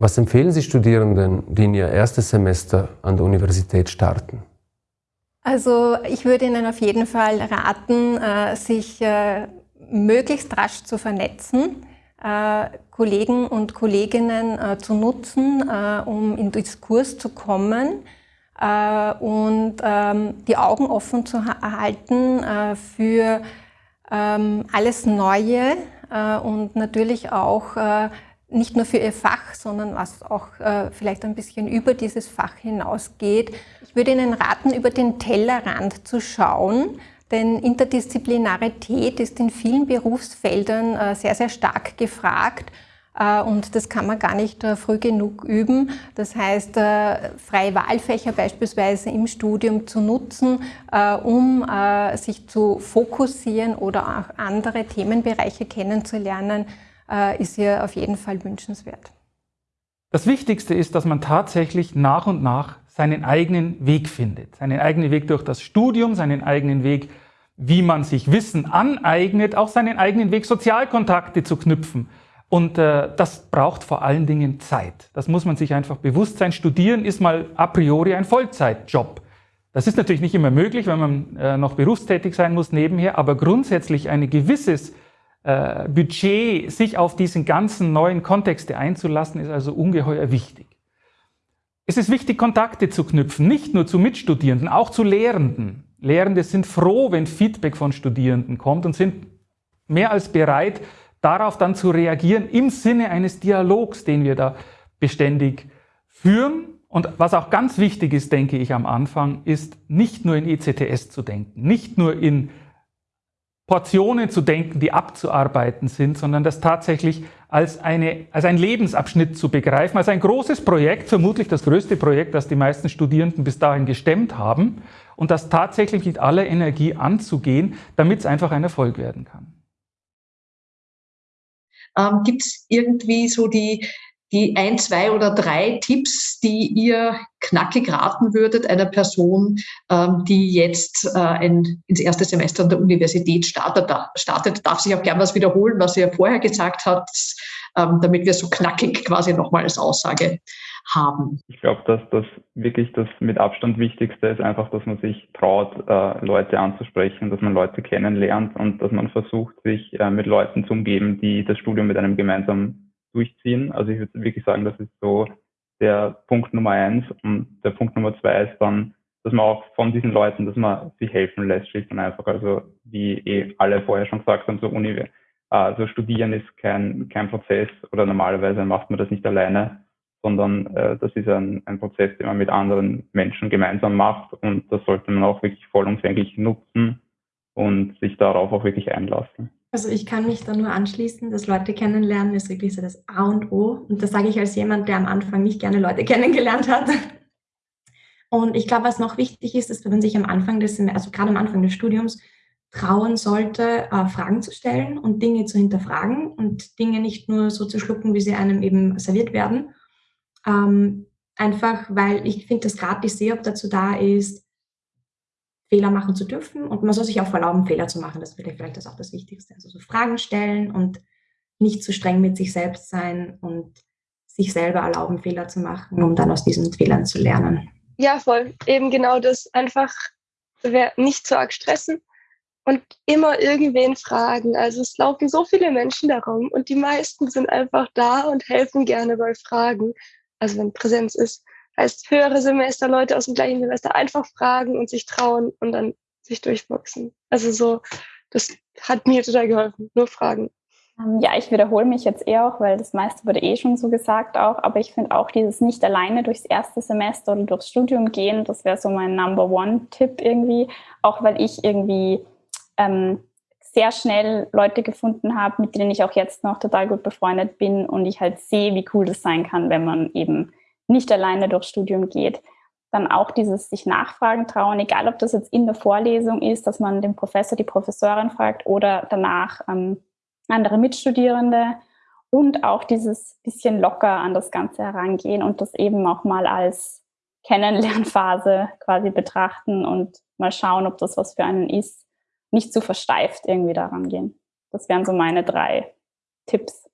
Was empfehlen Sie Studierenden, die in ihr erstes Semester an der Universität starten? Also ich würde Ihnen auf jeden Fall raten, äh, sich äh, möglichst rasch zu vernetzen, äh, Kollegen und Kolleginnen zu nutzen, um in Diskurs zu kommen und ähm, die Augen offen zu erhalten für ähm, alles Neue und natürlich auch nicht nur für ihr Fach, sondern was auch äh, vielleicht ein bisschen über dieses Fach hinausgeht. Ich würde Ihnen raten, über den Tellerrand zu schauen, denn Interdisziplinarität ist in vielen Berufsfeldern äh, sehr, sehr stark gefragt. Äh, und das kann man gar nicht äh, früh genug üben. Das heißt, äh, freie Wahlfächer beispielsweise im Studium zu nutzen, um sich zu fokussieren oder auch andere Themenbereiche kennenzulernen, ist hier auf jeden Fall wünschenswert. Das Wichtigste ist, dass man tatsächlich nach und nach seinen eigenen Weg findet. Seinen eigenen Weg durch das Studium, seinen eigenen Weg, wie man sich Wissen aneignet, auch seinen eigenen Weg, Sozialkontakte zu knüpfen. Und äh, das braucht vor allen Dingen Zeit. Das muss man sich einfach bewusst sein. Studieren ist mal a priori ein Vollzeitjob. Das ist natürlich nicht immer möglich, wenn man äh, noch berufstätig sein muss nebenher, aber grundsätzlich ein gewisses äh, Budget, sich auf diesen ganzen neuen Kontexte einzulassen, ist also ungeheuer wichtig. Es ist wichtig, Kontakte zu knüpfen, nicht nur zu Mitstudierenden, auch zu Lehrenden. Lehrende sind froh, wenn Feedback von Studierenden kommt und sind mehr als bereit, darauf dann zu reagieren im Sinne eines Dialogs, den wir da beständig führen. Und was auch ganz wichtig ist, denke ich am Anfang, ist nicht nur in ECTS zu denken, nicht nur in Portionen zu denken, die abzuarbeiten sind, sondern das tatsächlich als, eine, als ein Lebensabschnitt zu begreifen, als ein großes Projekt, vermutlich das größte Projekt, das die meisten Studierenden bis dahin gestemmt haben, und das tatsächlich mit aller Energie anzugehen, damit es einfach ein Erfolg werden kann. Ähm, Gibt es irgendwie so die, die ein, zwei oder drei Tipps, die ihr knackig raten würdet einer Person, ähm, die jetzt äh, ein, ins erste Semester an der Universität startet, startet, darf sich auch gern was wiederholen, was ja vorher gesagt hat, ähm, damit wir so knackig quasi nochmal als Aussage haben. Ich glaube, dass das wirklich das mit Abstand Wichtigste ist einfach, dass man sich traut, äh, Leute anzusprechen, dass man Leute kennenlernt und dass man versucht, sich äh, mit Leuten zu umgeben, die das Studium mit einem gemeinsam durchziehen. Also ich würde wirklich sagen, das ist so der Punkt Nummer eins. Und der Punkt Nummer zwei ist dann, dass man auch von diesen Leuten, dass man sich helfen lässt, schlicht und einfach. Also wie eh alle vorher schon gesagt haben, so Uni, also studieren ist kein, kein Prozess oder normalerweise macht man das nicht alleine, sondern äh, das ist ein, ein Prozess, den man mit anderen Menschen gemeinsam macht und das sollte man auch wirklich vollumfänglich nutzen und sich darauf auch wirklich einlassen. Also ich kann mich da nur anschließen, das Leute kennenlernen ist wirklich so das A und O. Und das sage ich als jemand, der am Anfang nicht gerne Leute kennengelernt hat. Und ich glaube, was noch wichtig ist, ist, wenn man sich am Anfang des, also gerade am Anfang des Studiums, trauen sollte, äh, Fragen zu stellen und Dinge zu hinterfragen und Dinge nicht nur so zu schlucken, wie sie einem eben serviert werden. Ähm, einfach, weil ich finde, dass gerade die SEOP dazu da ist, Fehler machen zu dürfen und man soll sich auch erlauben, Fehler zu machen. Das ist vielleicht das auch das Wichtigste. Also so Fragen stellen und nicht zu streng mit sich selbst sein und sich selber erlauben, Fehler zu machen, um dann aus diesen Fehlern zu lernen. Ja, voll. Eben genau das. Einfach nicht zu arg stressen und immer irgendwen fragen. Also es laufen so viele Menschen darum und die meisten sind einfach da und helfen gerne bei Fragen. Also wenn Präsenz ist heißt höhere Semester, Leute aus dem gleichen Semester einfach fragen und sich trauen und dann sich durchboxen. Also so, das hat mir total geholfen. Nur fragen. Ähm, ja, ich wiederhole mich jetzt eher auch, weil das meiste wurde eh schon so gesagt auch, aber ich finde auch dieses nicht alleine durchs erste Semester oder durchs Studium gehen, das wäre so mein Number One-Tipp irgendwie, auch weil ich irgendwie ähm, sehr schnell Leute gefunden habe, mit denen ich auch jetzt noch total gut befreundet bin und ich halt sehe, wie cool das sein kann, wenn man eben nicht alleine durchs Studium geht. Dann auch dieses sich nachfragen trauen, egal ob das jetzt in der Vorlesung ist, dass man den Professor, die Professorin fragt oder danach ähm, andere Mitstudierende und auch dieses bisschen locker an das Ganze herangehen und das eben auch mal als Kennenlernphase quasi betrachten und mal schauen, ob das was für einen ist. Nicht zu versteift irgendwie daran gehen. Das wären so meine drei Tipps.